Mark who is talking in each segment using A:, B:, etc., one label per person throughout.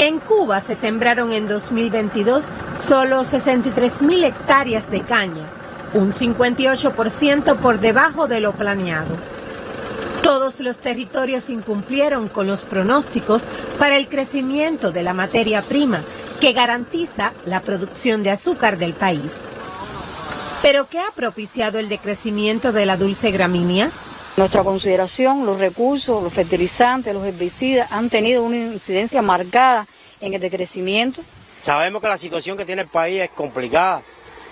A: En Cuba se sembraron en 2022 solo 63 mil hectáreas de caña, un 58% por debajo de lo planeado. Todos los territorios incumplieron con los pronósticos para el crecimiento de la materia prima que garantiza la producción de azúcar del país. ¿Pero qué ha propiciado el decrecimiento de la dulce gramínea?
B: Nuestra consideración, los recursos, los fertilizantes, los herbicidas han tenido una incidencia marcada en el decrecimiento.
C: Sabemos que la situación que tiene el país es complicada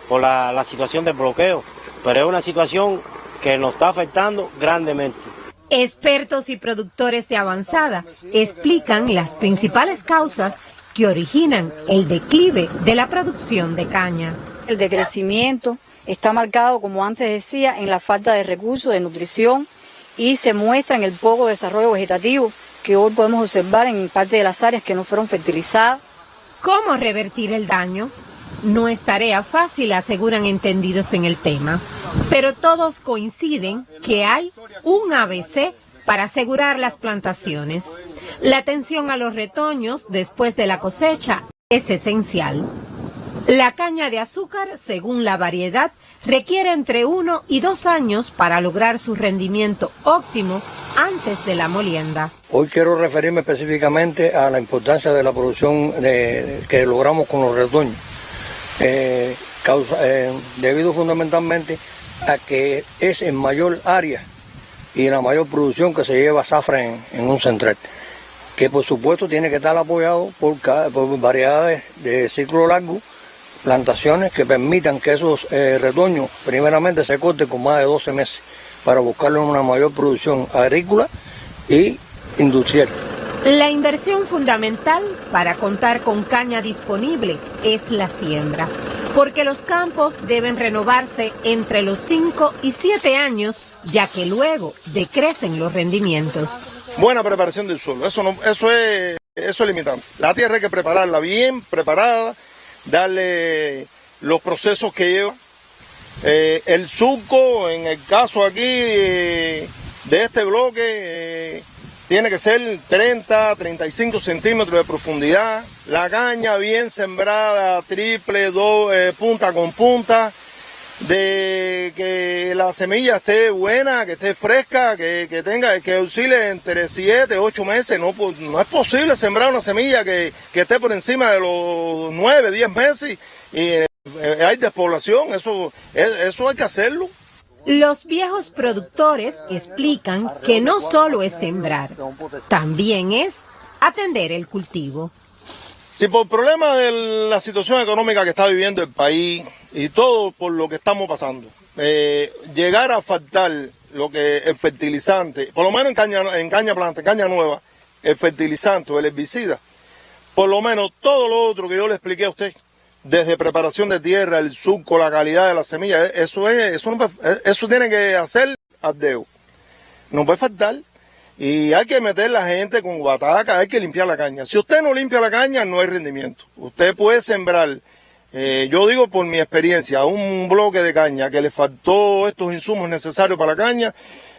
C: por la, la situación del bloqueo, pero es una situación que nos está afectando grandemente.
A: Expertos y productores de avanzada explican las principales causas que originan el declive de la producción de caña.
B: El decrecimiento está marcado, como antes decía, en la falta de recursos de nutrición y se muestra en el poco desarrollo vegetativo que hoy podemos observar en parte de las áreas que no fueron fertilizadas.
A: ¿Cómo revertir el daño? No es tarea fácil, aseguran entendidos en el tema, pero todos coinciden que hay un ABC para asegurar las plantaciones. La atención a los retoños después de la cosecha es esencial. La caña de azúcar, según la variedad, requiere entre uno y dos años para lograr su rendimiento óptimo antes de la molienda.
D: Hoy quiero referirme específicamente a la importancia de la producción que logramos con los retoños, eh, eh, debido fundamentalmente a que es en mayor área y la mayor producción que se lleva zafra en, un central que por supuesto tiene que estar apoyado por, por variedades de ciclo largo plantaciones que permitan que esos eh, retoños primeramente se corten con más de 12 meses para buscarle una mayor producción agrícola y industrial.
A: La inversión fundamental para contar con caña disponible es la siembra, porque los campos deben renovarse entre los 5 y 7 años, ya que luego decrecen los rendimientos.
E: Buena preparación del suelo, eso, no, eso, es, eso es limitante. La tierra hay que prepararla bien preparada, darle los procesos que lleva. Eh, el surco, en el caso aquí de este bloque, eh, tiene que ser 30, 35 centímetros de profundidad. La caña bien sembrada, triple, do, eh, punta con punta. De que la semilla esté buena, que esté fresca, que, tenga, que oscile entre 7, 8 meses. No, no es posible sembrar una semilla que, esté por encima de los 9, 10 meses y eh, hay despoblación. Eso, eso hay que hacerlo.
A: Los viejos productores explican que no solo es sembrar, también es atender el cultivo.
E: Si por problema de la situación económica que está viviendo el país y todo por lo que estamos pasando, eh, llegar a faltar lo que el fertilizante, por lo menos en caña, en caña planta, en caña nueva, el fertilizante o el herbicida, por lo menos todo lo otro que yo le expliqué a usted, desde preparación de tierra, el surco, la calidad de la semilla, eso es, eso, eso tiene que hacer ardeo. No puede faltar. Y hay que meter la gente con bataca, hay que limpiar la caña. Si usted no limpia la caña, no hay rendimiento. Usted puede sembrar, eh, yo digo por mi experiencia, un bloque de caña que le faltó estos insumos necesarios para la caña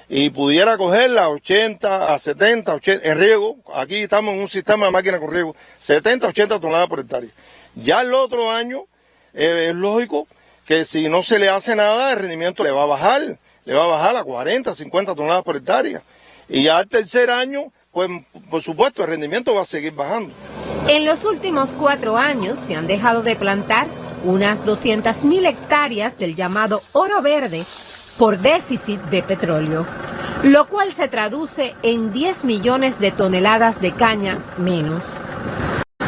E: y pudiera cogerla a 80, a 70, 80, en riego, aquí estamos en un sistema de máquina con riego, 70, 80 toneladas por hectárea. Ya el otro año eh, es lógico que si no se le hace nada, el rendimiento le va a bajar, le va a bajar a 40, 50 toneladas por hectárea. Y ya el tercer año, pues por supuesto, el rendimiento va a seguir bajando.
A: En los últimos cuatro años se han dejado de plantar unas 200.000 hectáreas del llamado oro verde por déficit de petróleo, lo cual se traduce en 10 millones de toneladas de caña menos.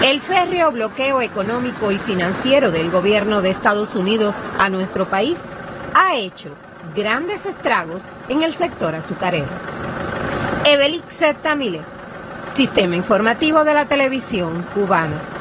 A: El férreo bloqueo económico y financiero del gobierno de Estados Unidos a nuestro país ha hecho grandes estragos en el sector azucarero. Evelix Tamile, Sistema Informativo de la Televisión Cubana.